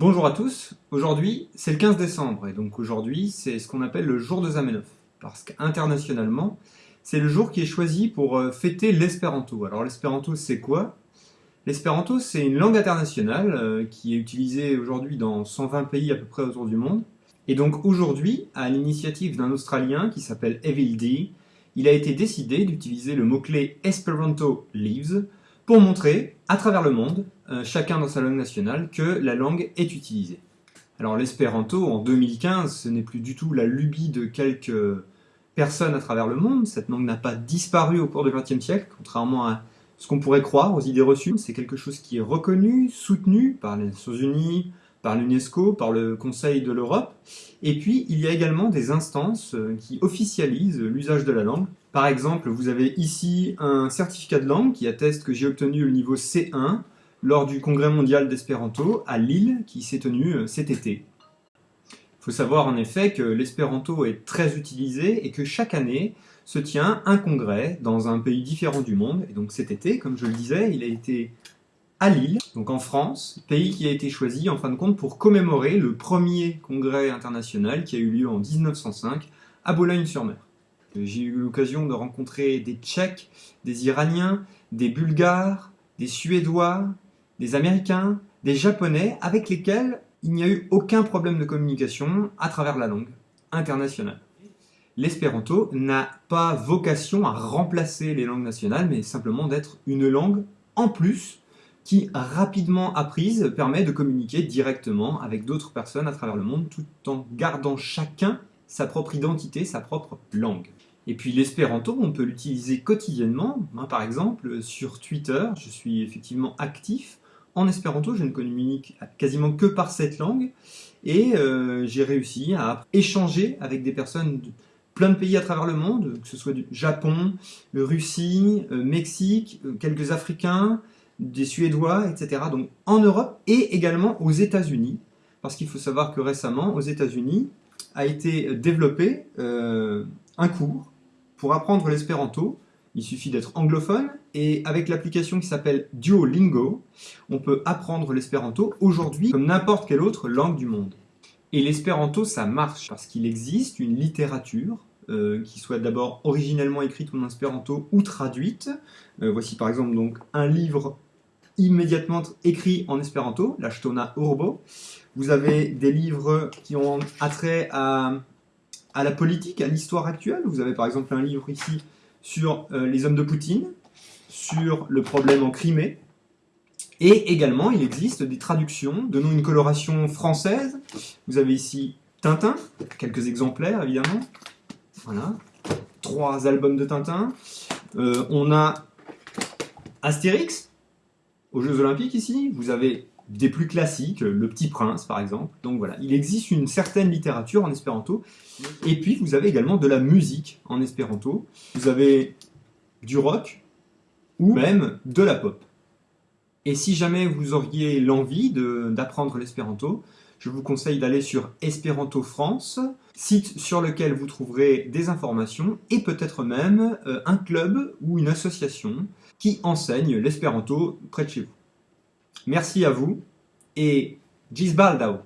Bonjour à tous, aujourd'hui c'est le 15 décembre et donc aujourd'hui c'est ce qu'on appelle le jour de Zamenhof. Parce qu'internationalement c'est le jour qui est choisi pour euh, fêter l'espéranto. Alors l'espéranto c'est quoi? L'espéranto c'est une langue internationale euh, qui est utilisée aujourd'hui dans 120 pays à peu près autour du monde. Et donc aujourd'hui à l'initiative d'un Australien qui s'appelle Evil D, il a été décidé d'utiliser le mot-clé Esperanto Lives pour montrer, à travers le monde, euh, chacun dans sa langue nationale, que la langue est utilisée. Alors l'espéranto, en 2015, ce n'est plus du tout la lubie de quelques personnes à travers le monde. Cette langue n'a pas disparu au cours du XXe siècle, contrairement à ce qu'on pourrait croire aux idées reçues. C'est quelque chose qui est reconnu, soutenu par les Nations Unies, par l'UNESCO, par le Conseil de l'Europe. Et puis, il y a également des instances euh, qui officialisent l'usage de la langue. Par exemple, vous avez ici un certificat de langue qui atteste que j'ai obtenu le niveau C1 lors du congrès mondial d'espéranto à Lille qui s'est tenu euh, cet été. Il faut savoir en effet que l'espéranto est très utilisé et que chaque année se tient un congrès dans un pays différent du monde. Et donc cet été, comme je le disais, il a été à Lille, donc en France, pays qui a été choisi en fin de compte pour commémorer le premier congrès international qui a eu lieu en 1905 à Boulogne-sur-Mer. J'ai eu l'occasion de rencontrer des Tchèques, des Iraniens, des Bulgares, des Suédois, des Américains, des Japonais, avec lesquels il n'y a eu aucun problème de communication à travers la langue internationale. L'espéranto n'a pas vocation à remplacer les langues nationales, mais simplement d'être une langue en plus qui, rapidement apprise, permet de communiquer directement avec d'autres personnes à travers le monde tout en gardant chacun sa propre identité, sa propre langue. Et puis l'espéranto, on peut l'utiliser quotidiennement. Par exemple, sur Twitter, je suis effectivement actif. En espéranto, je ne communique quasiment que par cette langue. Et euh, j'ai réussi à échanger avec des personnes de plein de pays à travers le monde, que ce soit du Japon, Russie, euh, Mexique, euh, quelques Africains, des Suédois, etc. Donc en Europe et également aux États-Unis, parce qu'il faut savoir que récemment, aux États-Unis, a été développé euh, un cours pour apprendre l'espéranto. Il suffit d'être anglophone et avec l'application qui s'appelle Duolingo, on peut apprendre l'espéranto aujourd'hui comme n'importe quelle autre langue du monde. Et l'espéranto, ça marche parce qu'il existe une littérature euh, qui soit d'abord originellement écrite en espéranto ou traduite. Euh, voici par exemple donc un livre immédiatement écrit en espéranto, la Stona Urbo. Vous avez des livres qui ont attrait à la politique, à l'histoire actuelle. Vous avez par exemple un livre ici sur euh, les hommes de Poutine, sur le problème en Crimée. Et également, il existe des traductions, de nous une coloration française. Vous avez ici Tintin, quelques exemplaires évidemment. Voilà, trois albums de Tintin. Euh, on a Astérix, aux Jeux Olympiques ici, vous avez des plus classiques, Le Petit Prince par exemple. Donc voilà, il existe une certaine littérature en espéranto. Et puis vous avez également de la musique en espéranto. Vous avez du rock ou même de la pop. Et si jamais vous auriez l'envie d'apprendre l'espéranto, je vous conseille d'aller sur Espéranto France, site sur lequel vous trouverez des informations et peut-être même euh, un club ou une association qui enseigne l'espéranto près de chez vous. Merci à vous et Gisbaldao